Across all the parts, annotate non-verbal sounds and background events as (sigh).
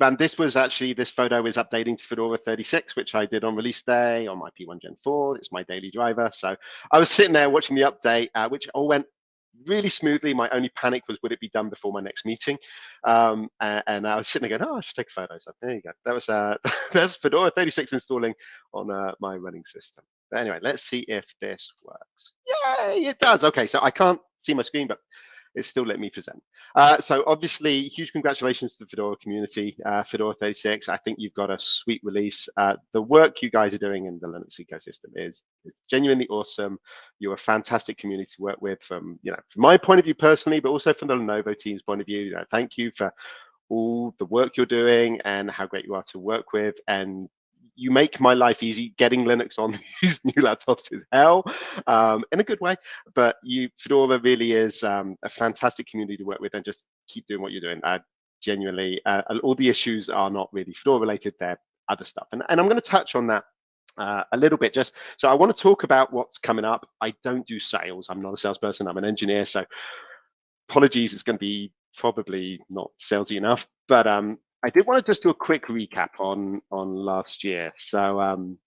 and this was actually, this photo is updating to Fedora 36, which I did on release day on my P1 Gen 4. It's my daily driver. So I was sitting there watching the update, uh, which all went really smoothly. My only panic was, would it be done before my next meeting? Um, and, and, I was sitting there going, oh, I should take a photo. So there you go. That was uh, (laughs) that's Fedora 36 installing on uh, my running system. But anyway, let's see if this works. Yay, it does. Okay, so I can't see my screen, but it's still let me present. Uh, so obviously, huge congratulations to the Fedora community, uh, Fedora 36. I think you've got a sweet release. Uh, the work you guys are doing in the Linux ecosystem is, is genuinely awesome. You're a fantastic community to work with from, you know, from my point of view personally, but also from the Lenovo team's point of view. You know, thank you for all the work you're doing and how great you are to work with and you make my life easy. Getting Linux on (laughs) these new laptops is hell, um, in a good way. But you, Fedora really is um, a fantastic community to work with, and just keep doing what you're doing. I genuinely, uh, all the issues are not really Fedora related; they're other stuff, and, and I'm going to touch on that uh, a little bit just so i want to talk about what's coming up i don't do sales i'm not a salesperson i'm an engineer so apologies it's going to be probably not salesy enough but um I did want to just do a quick recap on on last year. So um,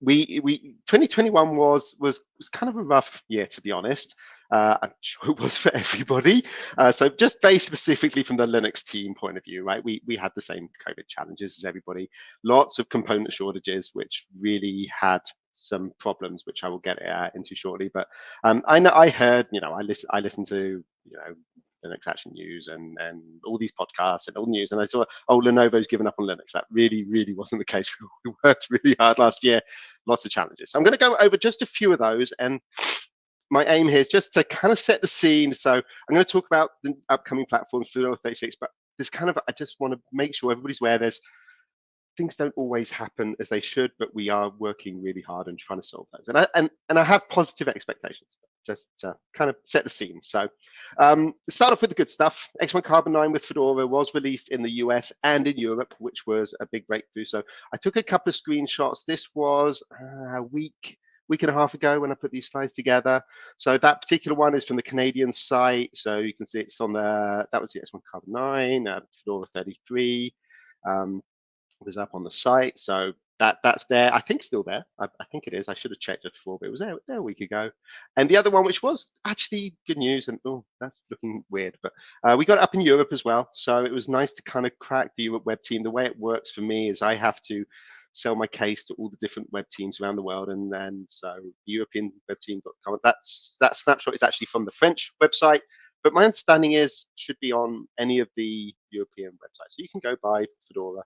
we we 2021 was was was kind of a rough year to be honest. Uh, I'm (laughs) sure it was for everybody. Uh, so just very specifically from the Linux team point of view, right? We we had the same COVID challenges as everybody. Lots of component shortages, which really had some problems, which I will get uh, into shortly. But um, I know I heard, you know, I listen I listened to you know Linux Action News and and all these podcasts and all the news. And I saw, oh, Lenovo's given up on Linux. That really, really wasn't the (laughs) case. (laughs) We worked really hard last year. Lots of challenges. So I'm going to go over just a few of those. And my aim here is just to kind of set the scene. So I'm going to talk about the upcoming platforms for the 36, but there's kind of, I just want to make sure everybody's aware there's things don't always happen as they should, but we are working really hard and trying to solve those. And I, and, and I have positive expectations just to kind of set the scene. So um, start off with the good stuff. X1 Carbon 9 with Fedora was released in the US and in Europe, which was a big breakthrough. So I took a couple of screenshots. This was a week, week and a half ago when I put these slides together. So that particular one is from the Canadian site. So you can see it's on the, that was the X1 Carbon 9, uh, Fedora 33. Um, was up on the site. So that that's there. I think still there. I, I, think it is. I should have checked it before, but it was there, there a week ago. And the other one, which was actually good news, and oh, that's looking weird, but uh, we got up in Europe as well. So it was nice to kind of crack the Europe web team. The way it works for me is I have to sell my case to all the different web teams around the world, and then so European web team.com. That's that snapshot is actually from the French website. But my understanding is should be on any of the European websites. So you can go buy Fedora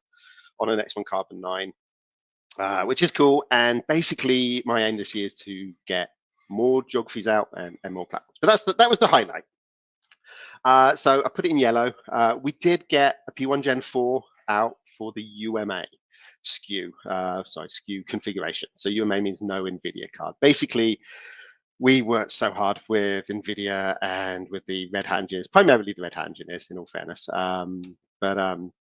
on an X1 Carbon 9 uh, which is cool. And basically, my aim this year is to get more geographies out and, and more platforms. But that's the, that was the highlight. Uh, so I put it in yellow. Uh, we did get a P1 Gen 4 out for the UMA SKU, uh, sorry, SKU configuration. So UMA means no NVIDIA card. Basically, we worked so hard with NVIDIA and with the Red Hat engineers, primarily the Red Hat engineers, in all fairness. Um, but um,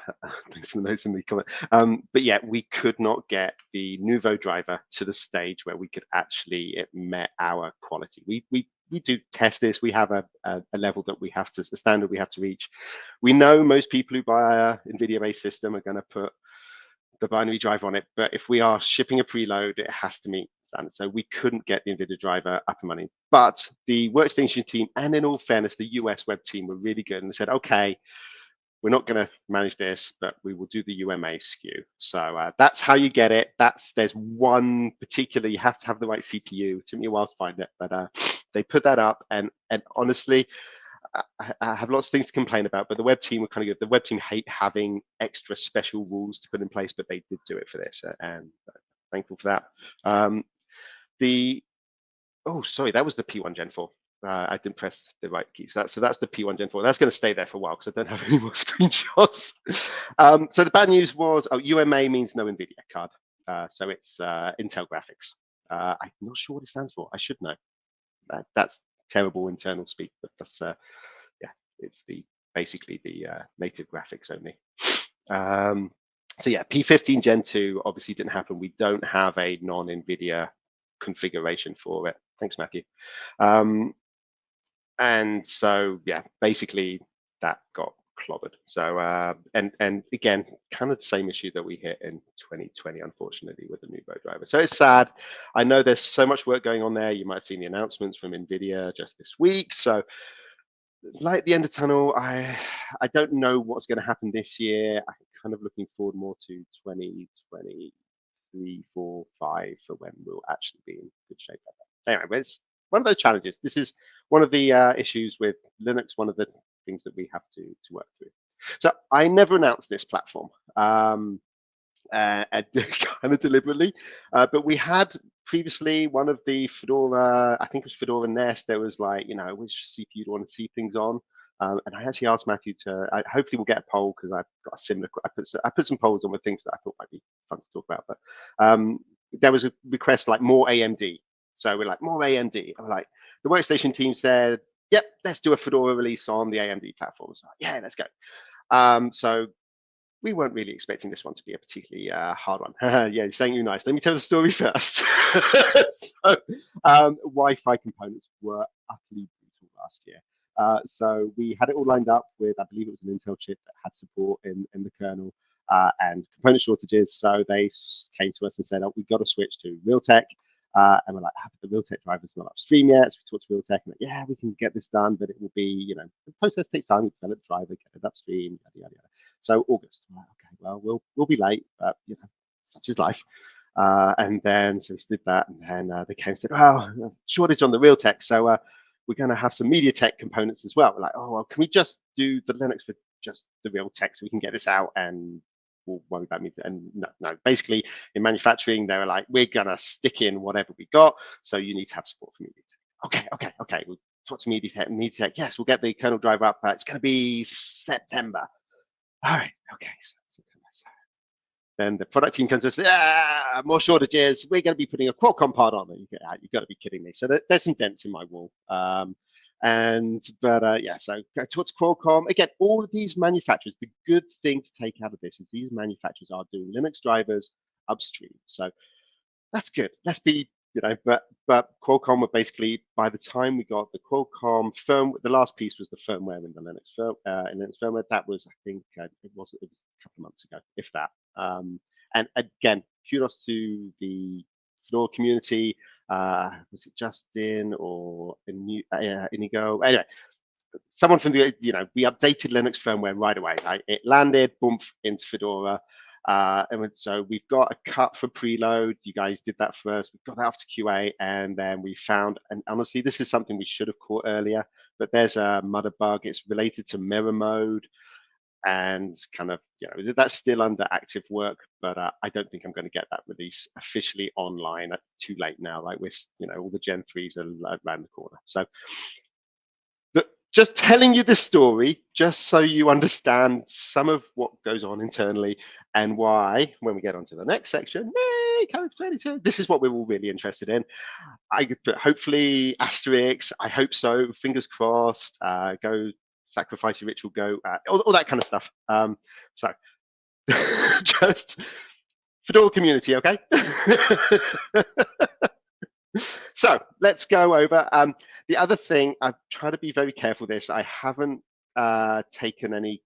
(laughs) thanks for the notes in the comment. Um, but yeah, we could not get the Nouveau driver to the stage where we could actually it met our quality. We we we do test this. We have a, a, a level that we have to a standard we have to reach. We know most people who buy a NVIDIA-based system are going to put the binary driver on it, but if we are shipping a preload, it has to meet standard. So we couldn't get the NVIDIA driver up and running. But the workstation team, and in all fairness, the US web team were really good and they said, okay, we're not going to manage this, but we will do the UMA SKU. So uh, that's how you get it. That's there's one particular. You have to have the right CPU. It took me a while to find it, but uh, they put that up, and and honestly, I, I have lots of things to complain about. But the web team were kind of good. The web team hate having extra special rules to put in place, but they did do it for this, uh, and uh, thankful for that. Um, the oh, sorry, that was the P1 Gen 4 uh, I didn't press the right key. So, that, so that's the P1 Gen 4. That's going to stay there for a while because I don't (laughs) have any more screenshots. um, so the bad news was, oh, UMA means no NVIDIA card. Uh, so it's uh, Intel graphics. Uh, I'm not sure what it stands for. I should know. that's terrible internal speak, but that's, uh, yeah, it's the basically the uh, native graphics only. Um, so yeah, P15 Gen 2 obviously didn't happen. We don't have a non-NVIDIA configuration for it. Thanks, Matthew. Um, and so yeah basically that got clobbered. So, uh, and and again, kind of the same issue that we hit in 2020, unfortunately, with the Nouveau driver. So it's sad. I know there's so much work going on there. You might have seen the announcements from NVIDIA just this week. So, like the end of tunnel, I I don't know what's going to happen this year. I'm kind of looking forward more to 2023, four, five for when we'll actually be in good shape. Anyway, it's one of those challenges. This is one of the uh, issues with Linux. One of the things that we have to, to work through. So I never announced this platform, um, uh, (laughs) kind of deliberately, uh, but we had previously one of the Fedora, I think it was Fedora Nest, there was like, you know, which CPU do you want to see things on? Um, and I actually asked Matthew to, I, hopefully we'll get a poll because I've got a similar, I put, I put some polls on with things that I thought might be fun to talk about, but um, there was a request like more AMD. So we're like, more AMD. I'm like, the workstation team said, yep, let's do a Fedora release on the AMD platform. So yeah, let's go. Um, so we weren't really expecting this one to be a particularly uh, hard one. (laughs) yeah, saying you nice. Let me tell the story (laughs) first. (laughs) so, um, Wi-Fi components were utterly brutal last year. Uh, so we had it all lined up with, I believe it was an Intel chip that had support in, in the kernel uh, and component shortages. So they came to us and said, oh, we've got to switch to Realtek. Uh, and we're like, ah, the Realtek driver's not upstream yet. So we talked to Realtek and like, yeah, we can get this done, but it will be, you know, the process takes time. Develop the driver, get it upstream, yada, yada, yada. So August, like, okay, well, we'll we'll be late, but you know, such is life. Uh, and then so we did that, and then uh, they came and said, oh, shortage on the Realtek, so uh, we're going to have some MediaTek components as well. We're like, oh, well, can we just do the Linux for just the Realtek so we can get this out and we'll worry about me. And no, no, basically in manufacturing, they were like, we're gonna stick in whatever we got. So you need to have support for MediaTek. Okay, okay, okay. We'll talk to MediaTek. MediaTek, yes, we'll get the kernel driver up. Uh, it's gonna be September. All right, okay. So, then the product team comes to us, ah, more shortages. We're going to be putting a Qualcomm part on it. You have got to be kidding me. So there's some dents in my wall. Um, and but uh, yeah, so towards Qualcomm again. All of these manufacturers. The good thing to take out of this is these manufacturers are doing Linux drivers upstream. So that's good. Let's be you know, but but Qualcomm were basically by the time we got the Qualcomm firm, the last piece was the firmware in the Linux firm, uh, in Linux firmware. That was, I think, uh, it was it was a couple of months ago, if that. Um, and again, kudos to the Fedora community uh, was it Justin or uh, Inigo? Anyway, someone from the, you know, we updated Linux firmware right away. Right? It landed, boom, into Fedora. Uh, and so we've got a cut for preload. You guys did that first. We've got that off to QA, and then we found, and honestly, this is something we should have caught earlier, but there's a mother bug. It's related to mirror mode and kind of you know that's still under active work but uh, i don't think i'm going to get that release officially online It's too late now like we're you know all the gen 3s are around the corner. So just telling you this story just so you understand some of what goes on internally and why when we get on to the next section yay, code 22 this is what we're all really interested in. I hopefully asterix i hope so fingers crossed uh, go sacrifice your ritual go uh, all, all, that kind of stuff. Um so (laughs) just fedora community okay? (laughs) So let's go over um the other thing i've tried to be very careful this i haven't uh taken any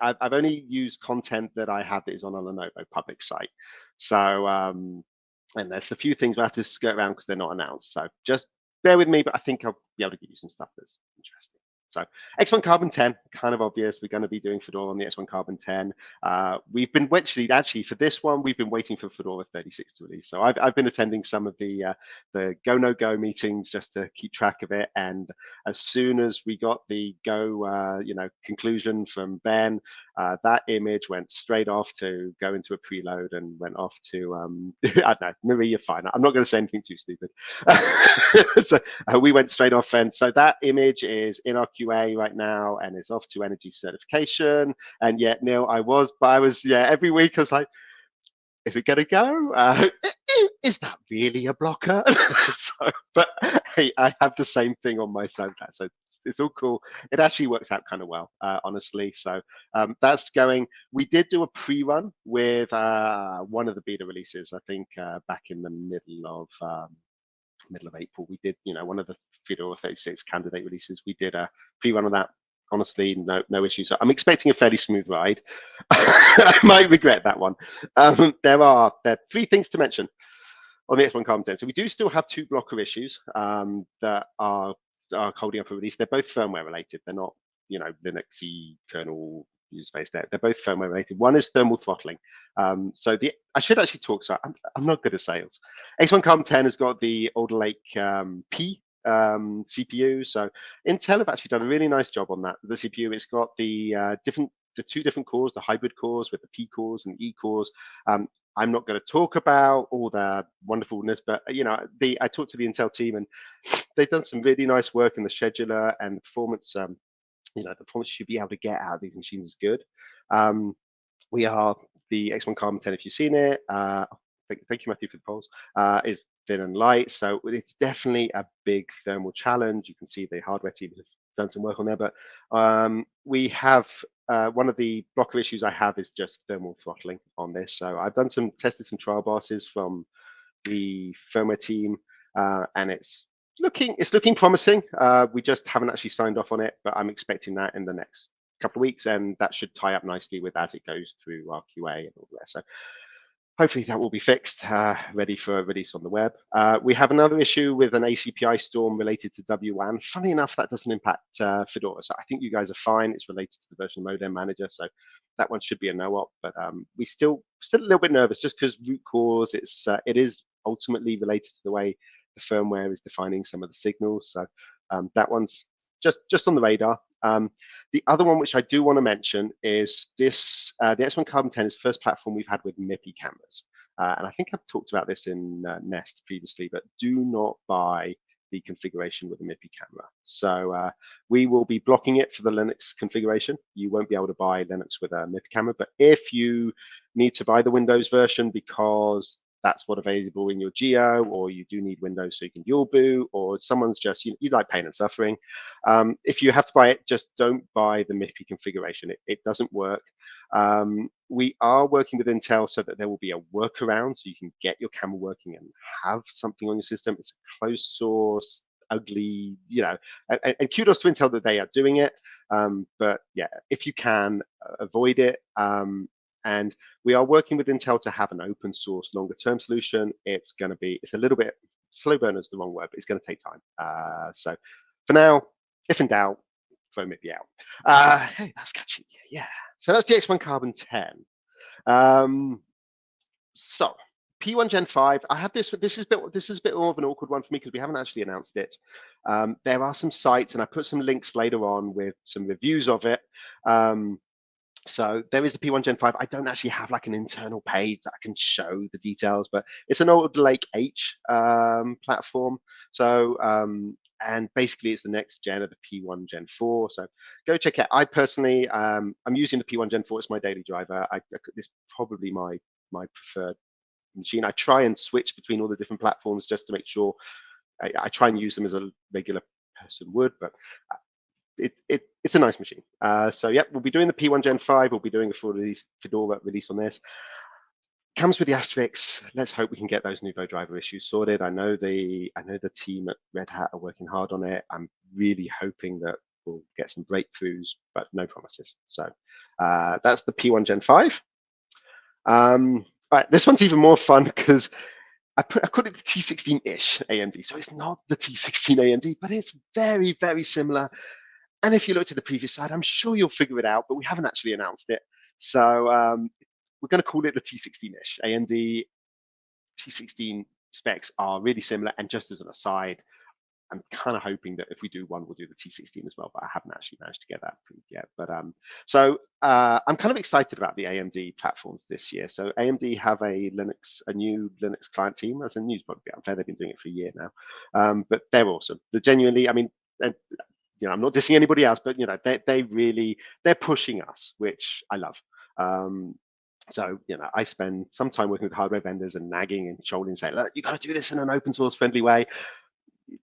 I've, I've only used content that i have that is on a lenovo public site. So um and there's a few things we have to skirt around because they're not announced. So just bear with me but i think i'll be able to give you some stuff that's interesting so X1 Carbon 10, kind of obvious. We're going to be doing Fedora on the X1 Carbon 10. Uh, we've been actually, actually for this one, we've been waiting for Fedora 36 to release. So I've, I've been attending some of the uh, the Go No Go meetings just to keep track of it. And as soon as we got the Go, uh, you know, conclusion from Ben, uh, that image went straight off to go into a preload and went off to um, (laughs) I don't know, Marie, you're fine. I'm not going to say anything too stupid. (laughs) so uh, we went straight off, and so that image is in our QA right now and it's off to energy certification. And yet, Neil, I was, but I was, yeah, every week I was like, is it going to go? Uh, (laughs) is that really a blocker? (laughs) so, but hey, I have the same thing on my side. So it's, it's all cool. It actually works out kind of well, uh, honestly. So um, that's going. We did do a pre-run with uh, one of the beta releases, I think, uh, back in the middle of um, middle of April. We did, you know, one of the Fedora 36 candidate releases. We did a pre-run of that. Honestly, no no issues. I'm expecting a fairly smooth ride. (laughs) I might regret that one. Um, there are there are three things to mention on the X1 Carbon 10. So we do still have two blocker issues um, that are are holding up a release. They're both firmware related. They're not, you know, Linuxy kernel user space. They're, they're both firmware related. One is thermal throttling. Um, so the I should actually talk. So I'm, I'm not good at sales. X1 Carbon 10 has got the Alder Lake um, P um, CPU. So Intel have actually done a really nice job on that. The CPU, it's got the uh, different the two different cores, the hybrid cores with the P cores and E cores. Um, I'm not going to talk about all the wonderfulness, but you know, the I talked to the Intel team and they've done some really nice work in the scheduler and the performance. Um, you know, the performance should be able to get out of these machines is good. Um, we are the X1 Carbon 10. If you've seen it, uh, thank, thank, you, Matthew, for the polls. Uh, is thin and light, so it's definitely a big thermal challenge. You can see the hardware team have done some work on there, but um, we have uh, one of the blocker issues I have is just thermal throttling on this. So I've done some tested some trial BIOSes from the firmware team, uh, and it's looking it's looking promising. Uh, we just haven't actually signed off on it, but I'm expecting that in the next couple of weeks, and that should tie up nicely with as it goes through our QA and all that. So hopefully that will be fixed, uh, ready for a release on the web. Uh, we have another issue with an ACPI storm related to WWAN. Funny enough, that doesn't impact uh, Fedora. So I think you guys are fine. It's related to the version modem manager. So that one should be a no-op, but um, we still still a little bit nervous just because root cause, it's, uh, it is ultimately related to the way the firmware is defining some of the signals. So um, that one's just, just on the radar. Um, the other one which I do want to mention is this, uh, the X1 Carbon 10 is the first platform we've had with MIPI cameras. Uh, and I think I've talked about this in uh, Nest previously, but do not buy the configuration with a MIPI camera. So uh, we will be blocking it for the Linux configuration. You won't be able to buy Linux with a MIPI camera, but if you need to buy the Windows version because that's what available in your geo, or you do need Windows so you can dual boot, or someone's just, you, you like pain and suffering. Um, if you have to buy it, just don't buy the MIPI configuration. It, it doesn't work. Um, we are working with Intel so that there will be a workaround so you can get your camera working and have something on your system. It's a closed source, ugly, you know, and, and, kudos to Intel that they are doing it. Um, but yeah, if you can uh, avoid it, um, and we are working with Intel to have an open source longer term solution. It's going to be, it's a little bit, slow burner is the wrong word, but it's going to take time. Uh, so for now, if in doubt, throw MIPI out. Uh, hey, that's catchy. Yeah. So that's the X1 Carbon 10. Um, so P1 Gen 5, I have this, this is, a bit, this is a bit more of an awkward one for me because we haven't actually announced it. Um, there are some sites and I put some links later on with some reviews of it. Um, so there is the P1 Gen 5. I don't actually have like an internal page that I can show the details, but it's an Alder Lake H um, platform. So, um, and basically it's the next gen of the P1 Gen 4. So go check it. I personally, um, I'm using the P1 Gen 4 It's my daily driver. I, is probably my, my preferred machine. I try and switch between all the different platforms just to make sure I, I try and use them as a regular person would, but it, it, it's a nice machine. Uh, so yeah, we'll be doing the P1 Gen 5. We'll be doing a full release Fedora release on this. Comes with the asterisks. Let's hope we can get those Nouveau driver issues sorted. I know the I know the team at Red Hat are working hard on it. I'm really hoping that we'll get some breakthroughs, but no promises. So uh, that's the P1 Gen 5. Um, all right, this one's even more fun because I put I call it the T16-ish AMD. So it's not the T16 AMD, but it's very, very similar. And if you look to the previous slide, I'm sure you'll figure it out, but we haven't actually announced it. So um, we're going to call it the T16-ish. AMD T16 specs are really similar. And just as an aside, I'm kind of hoping that if we do one, we'll do the T16 as well, but I haven't actually managed to get that approved yet. But um, so uh, I'm kind of excited about the AMD platforms this year. So AMD have a Linux, a new Linux client team. As a news probably unfair, they've been doing it for a year now, um, but they're awesome. They're genuinely, I mean, you know, I'm not dissing anybody else, but you know, they they really they're pushing us, which I love. Um, so you know, I spend some time working with hardware vendors and nagging and trolling, saying, "Look, you got to do this in an open source friendly way."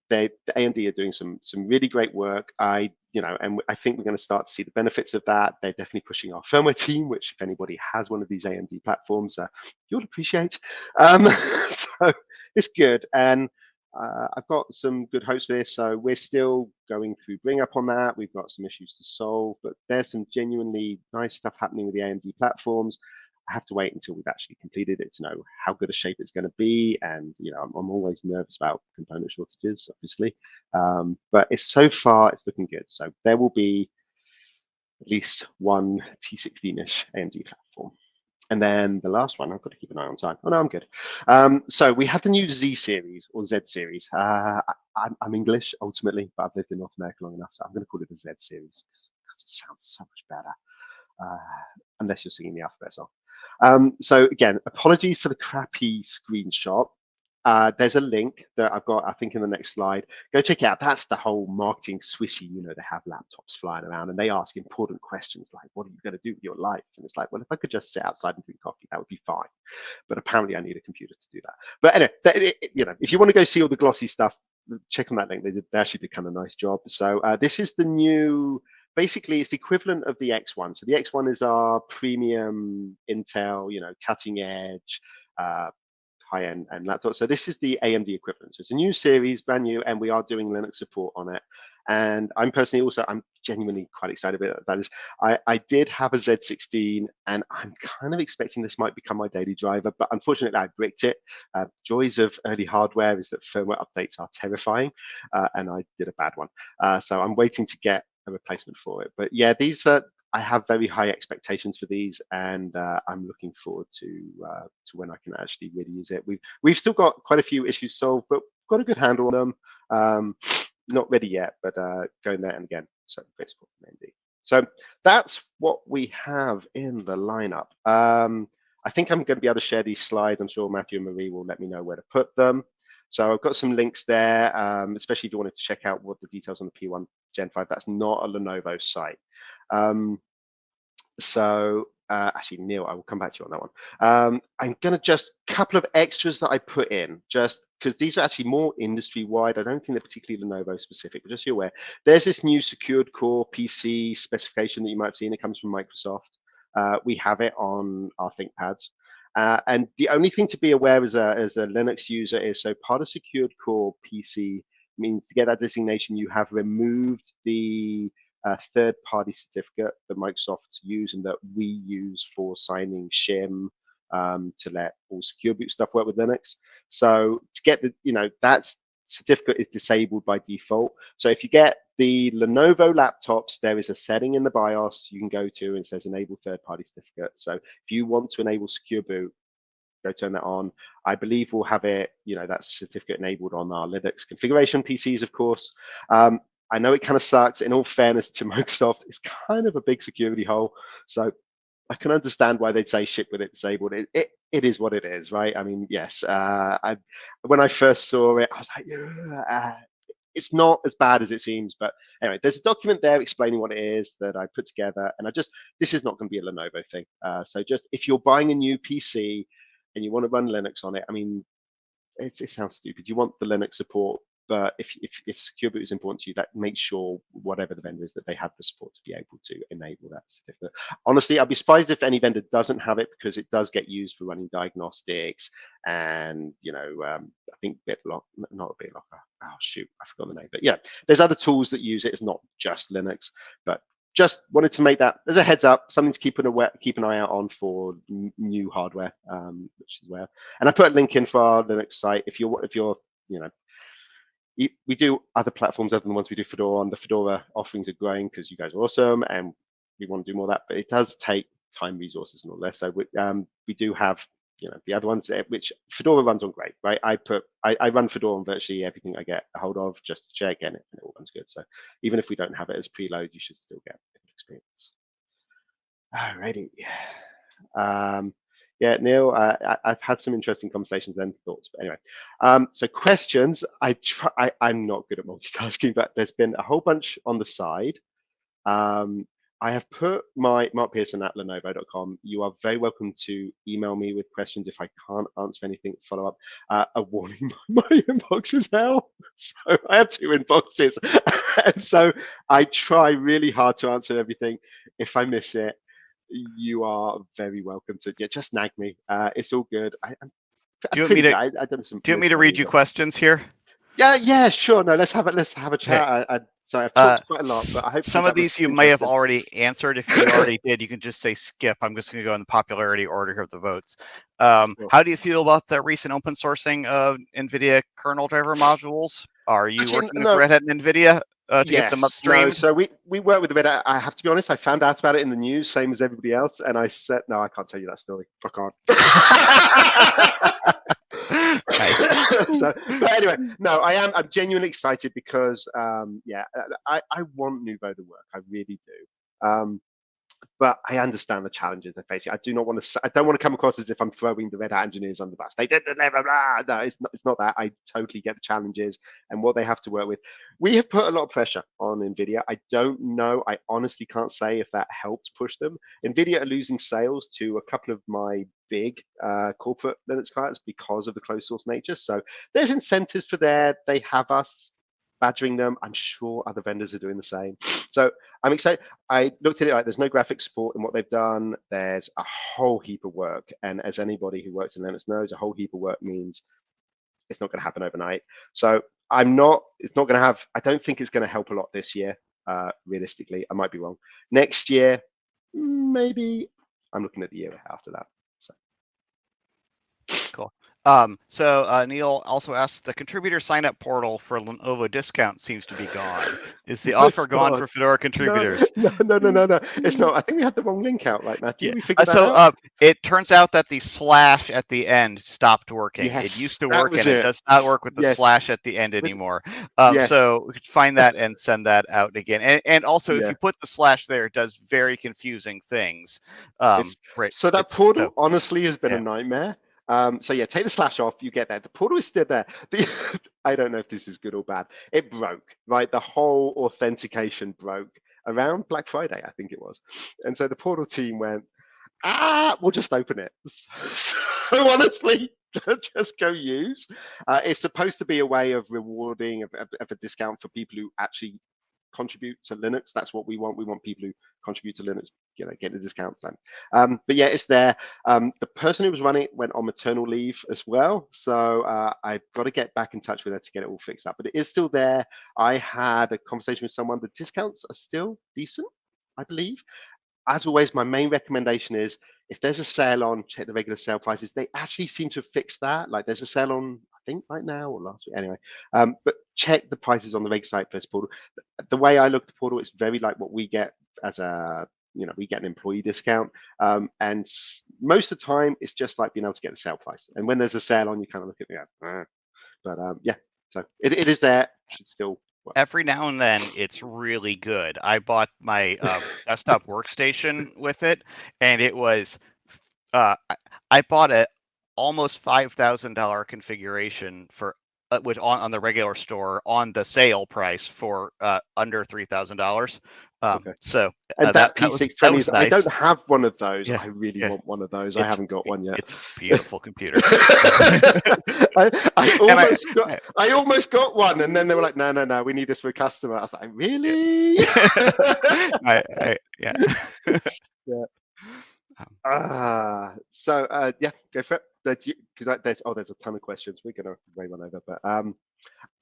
They, the AMD are doing some some really great work. I you know, and I think we're going to start to see the benefits of that. They're definitely pushing our firmware team, which if anybody has one of these AMD platforms, uh, you'll appreciate. Um, (laughs) so it's good and uh, I've got some good hopes for this. So we're still going through bring up on that. We've got some issues to solve, but there's some genuinely nice stuff happening with the AMD platforms. I have to wait until we've actually completed it to know how good a shape it's going to be. And, you know, I'm, I'm always nervous about component shortages, obviously. Um, but it's so far, it's looking good. So there will be at least one T16-ish AMD platform. And then the last one, I've got to keep an eye on time. Oh, no, I'm good. Um, so we have the new Z series or Z series. Uh, I, am English ultimately, but I've lived in North America long enough, so I'm going to call it the Z series because it sounds so much better, uh, unless you're singing the alphabet song. Um, so again, apologies for the crappy screenshot. Uh, there's a link that I've got, I think, in the next slide. Go check it out. That's the whole marketing swishy. You know, they have laptops flying around and they ask important questions like, what are you going to do with your life? And it's like, well, if I could just sit outside and drink coffee, that would be fine. But apparently I need a computer to do that. But anyway, it, it, you know, if you want to go see all the glossy stuff, check on that link. They, did, they actually did kind of nice job. So uh, this is the new basically it's the equivalent of the X1. So the X1 is our premium Intel, you know, cutting edge, uh, high-end and laptop. So this is the AMD equivalent. So it's a new series, brand new, and we are doing Linux support on it. And I'm personally also, I'm genuinely quite excited about that. Is I, I did have a Z16 and I'm kind of expecting this might become my daily driver, but unfortunately I bricked it. Uh, joys of early hardware is that firmware updates are terrifying uh, and I did a bad one. Uh, so I'm waiting to get a replacement for it. But yeah, these are I have very high expectations for these, and uh, I'm looking forward to uh, to when I can actually really use it. We've we've still got quite a few issues solved, but got a good handle on them. Um, (sniffs) not ready yet, but uh, going there and again. So great support from AMD. So that's what we have in the lineup. Um, I think I'm going to be able to share these slides. I'm sure Matthew and Marie will let me know where to put them. So I've got some links there, um, especially if you wanted to check out what the details on the P1 Gen 5. That's not a Lenovo site. Um, so uh, actually, Neil, I will come back to you on that one. Um, I'm going to just a couple of extras that I put in, just because these are actually more industry wide. I don't think they're particularly Lenovo specific, but just so you're aware, there's this new secured core PC specification that you might have seen. It comes from Microsoft. Uh, we have it on our ThinkPads. Uh, and the only thing to be aware as a, as a Linux user is so part of secured core PC means to get that designation, you have removed the uh, third-party certificate that Microsoft use and that we use for signing shim um, to let all secure boot stuff work with Linux. So to get the, you know, that certificate is disabled by default. So if you get the Lenovo laptops, there is a setting in the BIOS you can go to and says enable third-party certificate. So if you want to enable secure boot, go turn that on. I believe we'll have it, you know, that certificate enabled on our Linux configuration PCs, of course. Um, I know it kind of sucks. In all fairness to (laughs) Microsoft, it's kind of a big security hole. So I can understand why they'd say ship with it disabled. It, it, it is what it is, right? I mean, yes. Uh, I, when I first saw it, I was like, uh, it's not as bad as it seems. But anyway, there's a document there explaining what it is that I put together. And I just, this is not going to be a Lenovo thing. Uh, so just if you're buying a new PC and you want to run Linux on it, I mean, it, it sounds stupid. You want the Linux support but if, if, if secure boot is important to you, that makes sure whatever the vendor is that they have the support to be able to enable that certificate. Honestly, I'd be surprised if any vendor doesn't have it because it does get used for running diagnostics and, you know, um, I think BitLock, not a BitLocker, oh shoot, I forgot the name, but yeah, there's other tools that use it. It's not just Linux, but just wanted to make that as a heads up, something to keep an aware, keep an eye out on for new hardware, um, which is where. And I put a link in for our Linux site if you're if you're you know we do other platforms other than the ones we do Fedora on. The Fedora offerings are growing because you guys are awesome and we want to do more of that, but it does take time, resources, and all that. So we, um, we do have, you know, the other ones eh, which Fedora runs on great, right? I put, I, I run Fedora on virtually everything I get a hold of just to check and it, and it all runs good. So even if we don't have it as preload, you should still get experience. Alrighty. Um, yeah, Neil, I, have had some interesting conversations and thoughts, but anyway. Um, so questions, I try, I, I'm not good at multitasking, but there's been a whole bunch on the side. Um, I have put my Mark Pearson at Lenovo.com. You are very welcome to email me with questions if I can't answer anything. Follow up. Uh, a warning: (laughs) my inbox is hell, so I have two inboxes, (laughs) and so I try really hard to answer everything. If I miss it, you are very welcome to yeah, just nag me. Uh, it's all good. I, I do you want me to? I, I some, do you want me to read you questions here? Yeah, yeah, sure. No, let's have it. Let's have a chat. I, I, sorry, I've talked uh, quite a lot, but I hope some of these you may have already answered. If you already (laughs) did, you can just say skip. I'm just going to go in the popularity order of the votes. Um, sure. How do you feel about the recent open sourcing of NVIDIA kernel driver modules? Are you Actually, working no. with Red Hat and NVIDIA uh, to yes, get them upstream? No, so we, we work with Red Hat. I have to be honest, I found out about it in the news, same as everybody else. And I said, no, I can't tell you that story. I can't. (laughs) (laughs) so, but anyway, no, I am. I'm genuinely excited because, um, yeah, I, I want Nouveau to work. I really do. Um, but I understand the challenges they're facing. I do not want to. I don't want to come across as if I'm throwing the Red Hat engineers under the bus. They did the blah, blah, blah. No, it's not. It's not that. I totally get the challenges and what they have to work with. We have put a lot of pressure on Nvidia. I don't know. I honestly can't say if that helped push them. Nvidia are losing sales to a couple of my big uh, corporate Linux clients because of the closed source nature. So there's incentives for there. They have us badgering them. I'm sure other vendors are doing the same. (sniffs) So I'm excited. I looked at it like there's no graphic support in what they've done. There's a whole heap of work. And as anybody who works in Linux knows, a whole heap of work means it's not going to happen overnight. So I'm not, it's not going to have, I don't think it's going to help a lot this year, uh, realistically. I might be wrong. Next year, maybe I'm looking at the year after that. So. Um, so uh, Neil also asks, the contributor sign-up portal for Lenovo discount seems to be gone. Is the (laughs) offer gone for Fedora contributors? (laughs) No, no, no, no, no, It's not. I think we had the wrong link out, right, Matthew? Yeah. We uh, so uh, it turns out that the slash at the end stopped working. Yes, it used to work, and it. it. does not work with the yes. slash at the end anymore. Um, yes. So find that and send that out again. And, and also, yeah. if you put the slash there, it does very confusing things. Um, right. So that portal, so, honestly, has been yeah. a nightmare um, so yeah, take the slash off, you get there. The portal is still there. The, (laughs) I don't know if this is good or bad. It broke, right? The whole authentication broke around Black Friday, I think it was. And so the portal team went, ah, we'll just open it. (laughs) So honestly, (laughs) just go use. Uh, it's supposed to be a way of rewarding of, of, of, a discount for people who actually contribute to Linux. That's what we want. We want people who contribute to Linux, you know, get the discounts then. Um, but yeah, it's there. Um, the person who was running it went on maternal leave as well. So uh, I've got to get back in touch with her to get it all fixed up. But it is still there. I had a conversation with someone. The discounts are still decent, I believe. As always, my main recommendation is if there's a sale on, check the regular sale prices. They actually seem to fixed that. Like there's a sale on I think right now or last week. Anyway, um, but check the prices on the reg site first portal. The way I look at the portal, it's very like what we get as a you know we get an employee discount um, and most of the time it's just like being able to get the sale price and when there's a sale on you kind of look at me ah. but um, yeah so it, it is there should still work. every now and then it's really good i bought my uh, desktop workstation with it and it was uh, I bought a almost five thousand dollar configuration for uh, which on, on the regular store on the sale price for uh, under three thousand dollars. Um, okay. So and uh, that, that P620, nice. I don't have one of those. Yeah. I really yeah. want one of those. It's, I haven't got one yet. It's a beautiful computer. (laughs) I, I, (laughs) almost I, got, I almost got one, and then they were like, "No, no, no, we need this for a customer." I was like, "Really?" (laughs) I, I, yeah. yeah. Um, ah, so uh, yeah, go for it because there's oh there's a ton of questions. We're gonna way run over but um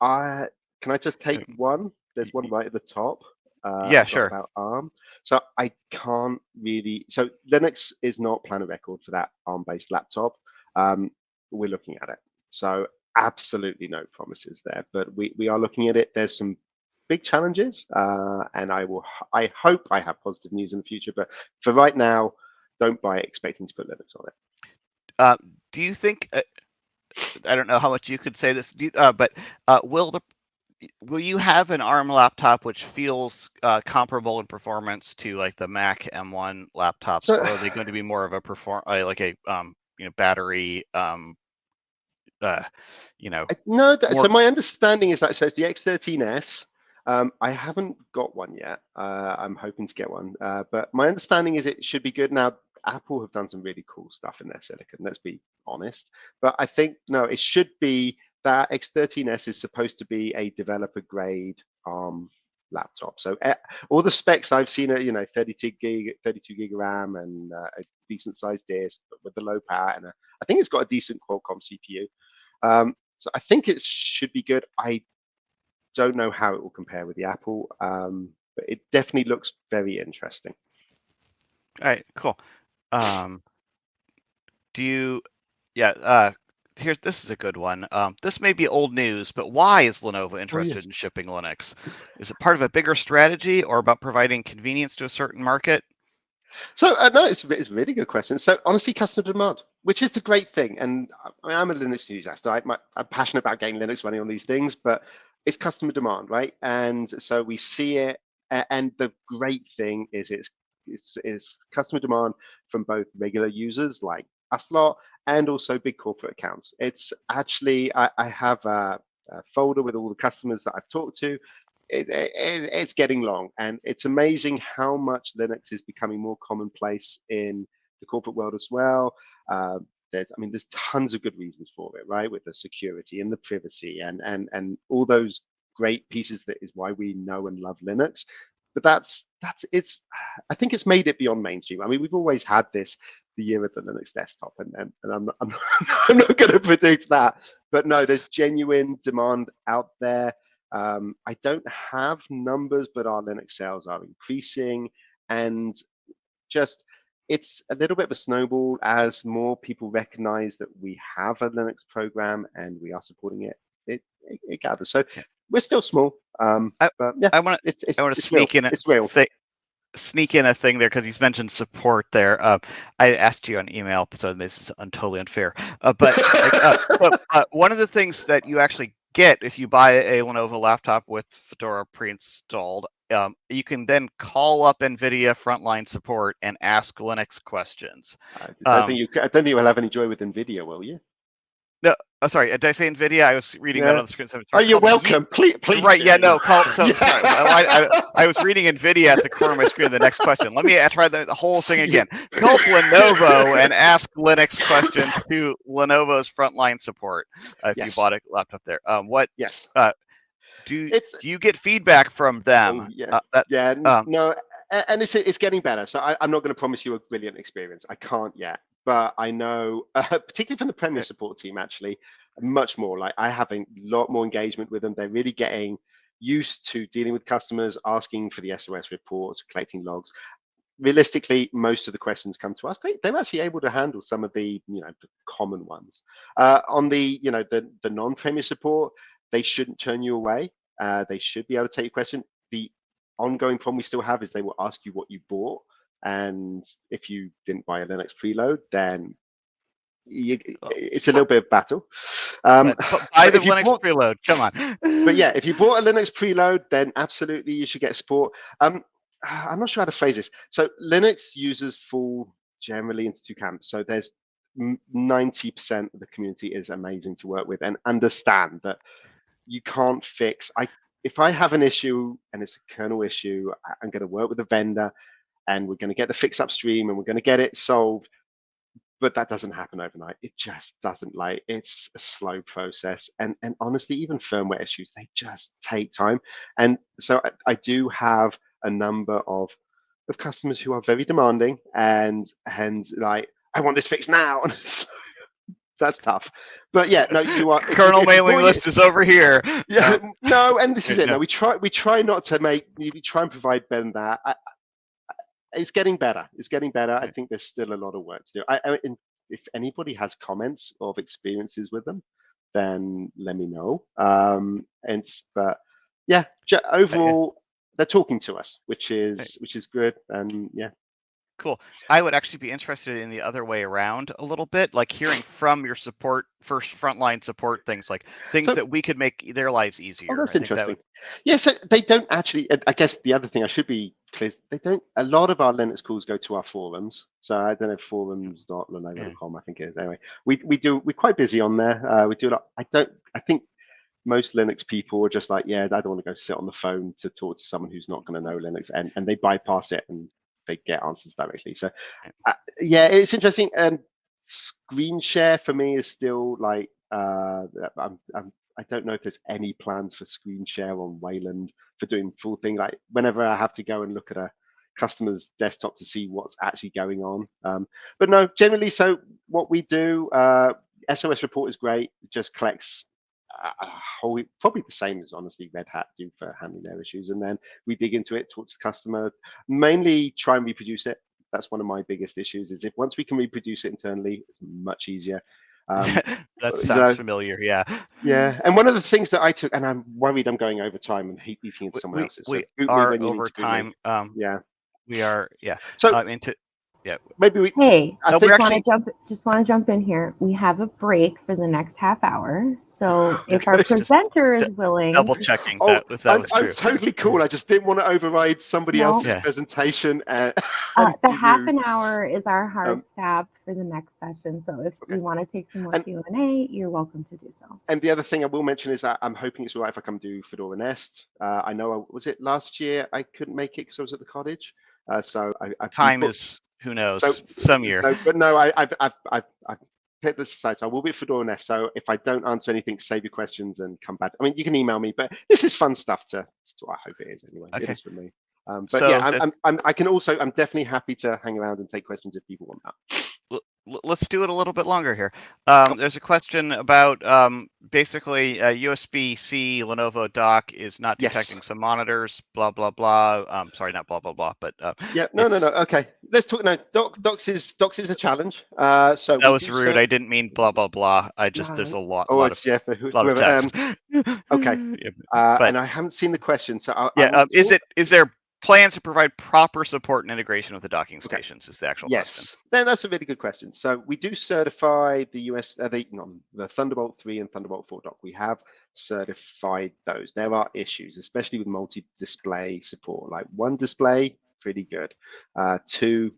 i can i just take one? There's one right at the top uh, yeah sure. about arm. So i can't really so linux is not plan planet record for that arm based laptop. Um we're looking at it. So absolutely no promises there but we we are looking at it. There's some big challenges uh and i will i hope i have positive news in the future but for right now don't buy it expecting to put linux on it uh, do you think? Uh, I don't know how much you could say this, uh, but uh, will the will you have an ARM laptop which feels uh, comparable in performance to like the Mac M1 laptops, so, or are they going to be more of a perform uh, like a um, you know battery um, uh, you know? No, that, more... so my understanding is that so it's the X13s. Um, I haven't got one yet. Uh, I'm hoping to get one, uh, but my understanding is it should be good. Now, Apple have done some really cool stuff in their silicon. Let's be honest. But I think no, it should be that X13S is supposed to be a developer grade ARM laptop. So uh, all the specs I've seen are you know 32 gig, 32 gig RAM and uh, a decent sized disk, with the low power and a, I think it's got a decent Qualcomm CPU. Um, so I think it should be good. I don't know how it will compare with the Apple, um, but it definitely looks very interesting. All right, cool. Um, do you, yeah, uh, here's this is a good one. Um, this may be old news, but why is Lenovo interested Oh, yes. in shipping Linux? Is it part of a bigger strategy or about providing convenience to a certain market? So uh, no, it's, it's a really good question. So honestly, customer demand, which is the great thing, and I mean, I'm a Linux enthusiast. I, my, I'm passionate about getting Linux running on these things, but it's customer demand, right? And so we see it, and the great thing is it's it's, customer demand from both regular users like us lot and also big corporate accounts. It's actually I, I have a, a folder with all the customers that I've talked to. It, it, it's getting long and it's amazing how much linux is becoming more commonplace in the corporate world as well. Uh, there's i mean there's tons of good reasons for it right with the security and the privacy and and and all those great pieces that is why we know and love linux but that's that's it's i think it's made it beyond mainstream. I mean we've always had this the year of the linux desktop and and, and i'm not, (laughs) I'm not, I'm not going to predict that. But no there's genuine demand out there. Um, I don't have numbers, but our Linux sales are increasing, and just it's a little bit of a snowball as more people recognize that we have a Linux program and we are supporting it. It, gathers. So Yeah. we're still small, um, I- yeah, I want to I want to it's real. sneak in a It's real. thi- sneak in a thing there because he's mentioned support there. Uh, I asked you on email, so this is un- totally unfair. Uh, but, like, uh, (laughs) but uh, one of the things that you actually get if you buy a Lenovo laptop with Fedora pre-installed, um, you can then call up NVIDIA frontline support and ask Linux questions. I don't um, think you. I don't think you'll have any joy with Nvidia, will you? Oh, sorry, did I say NVIDIA? I was reading that on the screen. so it's Oh, you're welcome. Please, please. right, yeah, no, call, so (laughs) Yeah. sorry. I, I, I was reading NVIDIA at the corner of my screen. The next question. Let me uh, try the, the whole thing again. Call Lenovo and ask Linux questions to Lenovo's frontline support uh, if you bought a laptop there. Um, what Yes. Uh, do It's do you get feedback from them? Oh, yeah. Uh, that, Yeah, Um, no, and it's it's getting better. So I, I'm not going to promise you a brilliant experience. I can't yet, but I know, (laughs) uh, particularly from the Premier support team, actually, much more. Like I have a lot more engagement with them. They're really getting used to dealing with customers, asking for the SOS reports, collecting logs. Realistically, most of the questions come to us. They, they're actually able to handle some of the, you know, the common ones. Uh, on the, you know, the the non-Premier support, they shouldn't turn you away. Uh, they should be able to take your question. The ongoing problem we still have is they will ask you what you bought, and if you didn't buy a Linux preload, then you, Oh. it's a little bit of battle. Um, buy the Linux bought- preload. Come on. (laughs) but yeah, if you bought a Linux preload, then absolutely you should get support. Um, (sighs) I'm not sure how to phrase this. So Linux users fall generally into two camps. So there's 90% of the community is amazing to work with and understand that you can't fix. I if I have an issue and it's a kernel issue, I'm going to work with a vendor and we're going to get the fix upstream and we're going to get it solved. But that doesn't happen overnight. It just doesn't. Like it's a slow process, and and honestly, even firmware issues they just take time. And so I, I do have a number of of customers who are very demanding and and like I want this fixed now. (laughs) That's tough. But yeah, no, you are. Kernel if mailing list is over here. yeah, (laughs) no, and this is it. no. We try we try not to make we try and provide Ben that. I, it's getting better. It's getting better. I think there's still a lot of work to do. I, I if anybody has comments of experiences with them, then let me know. Um, and but yeah, overall they're talking to us, which is which is good. And yeah, Cool. I would actually be interested in the other way around a little bit, like hearing from your support, first frontline support things, like things So- that we could make their lives easier. Oh, that's I think that interesting. would- Yeah, so they don't actually. I- guess the other thing I should be clear: they don't. A lot of our Linux calls go to our forums. So I don't know forums.lenovo.com. I think it is. Anyway, we we do. We're quite busy on there. Uh, we do a lot. I don't. I think most Linux people are just like, yeah, I don't want to go sit on the phone to talk to someone who's not going to know Linux, and and they bypass it and they get answers directly. So uh, yeah, it's interesting. And screen share for me is still like uh, I'm, I'm I don't know if there's any plans for screen share on Wayland for doing full thing. Like whenever I have to go and look at a customer's desktop to see what's actually going on. Um, but no, generally, so what we do, uh, SOS report is great. It just collects a whole, probably the same as honestly Red Hat do for handling their issues. And then we dig into it, talk to the customer, mainly try and reproduce it. That's one of my biggest issues is if once we can reproduce it internally, it's much easier. Um, (laughs) that sounds know, familiar. Yeah. yeah, and one of the things that I took, and I'm worried I'm going over time and hate eating into someone we, else's. so we are when you need over to boot me. time. Um, Yeah. we are. Yeah. So Um, into maybe we. Hey, I No, think we're just want actually- to jump. Just want to jump in here. We have a break for the next half hour, so (gasps) if our presenter is willing, double checking Oh, that if that I'm, was I'm totally cool. I just didn't want to override somebody No. else's Yeah. presentation. (laughs) Uh, uh, the be half an hour is our hard Um, stop for the next session. So if Okay. you want to take some more And- Q and A, you're welcome to do so. And the other thing I will mention is that I'm hoping it's all right if I come do Fedora Nest. Uh, I know, I, was it last year I couldn't make it because I was at the cottage. Uh, so I, I've Time is who knows So- some year. No, but no, I, I've, I've, I've, I've picked this aside. So I will be at Fedora Nest. So if I don't answer anything, save your questions and come back. I mean, you can email me, but this is fun stuff to, to I hope it is anyway. Okay. is for me. Um, but So yeah, I'm, I'm, I'm, I can also, I'm definitely happy to hang around and take questions if people want that. Let's do it a little bit longer here. Um, there's a question about um, basically a USB-C Lenovo dock is not Yes. detecting some monitors. Blah blah blah. Um, sorry, not blah blah blah, but uh, Yeah, no, no, no. Okay, let's talk. No, doc, docs is docs is a challenge. Uh, so that was rude. ser- I didn't mean blah blah blah. I just there's a lot, Oh, lot of yeah, for who- lot of text. um, okay. (laughs) Yeah, uh, but- and I haven't seen the question, so I, yeah. Um, is it is there plans to provide proper support and integration with the docking Okay. stations? Is the actual question. Yes, then that's a really good question. So we do certify the US, uh, the, no, the Thunderbolt 3 and Thunderbolt 4 dock. We have certified those. There are issues, especially with multi-display support. Like one display, pretty good. Uh, two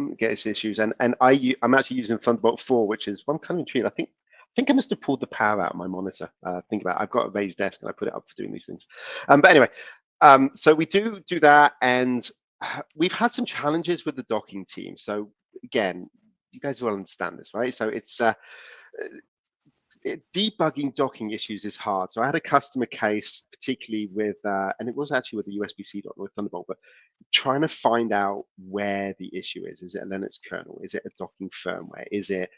mm, gets issues, and and I I'm actually using Thunderbolt 4, which is well, I'm kind of intrigued. I think I think I must have pulled the power out of my monitor. Uh, think about it. I've got a raised desk and I put it up for doing these things. Um, but anyway, um, so we do do that, and (sighs) we've had some challenges with the docking team. So again, you guys will understand this, right? So it's uh, uh, debugging docking issues is hard. So I had a customer case, particularly with, uh, and it was actually with the USB-C dock with Thunderbolt, but trying to find out where the issue is. Is it a Linux kernel? Is it a docking firmware? Is it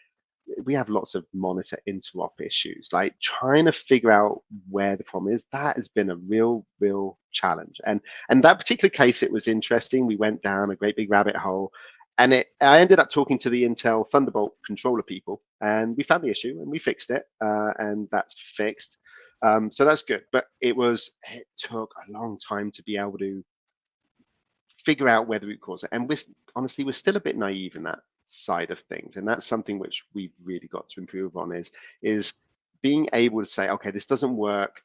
we have lots of monitor interop issues like trying to figure out where the problem is that has been a real real challenge. And and that particular case it was interesting. We went down a great big rabbit hole and it i ended up talking to the intel thunderbolt controller people and we found the issue and we fixed it uh, and that's fixed. Um, so that's good but it was it took a long time to be able to figure out where the root cause is. and we're honestly we're still a bit naive in that side of things and that's something which we've really got to improve on is is being able to say okay this doesn't work.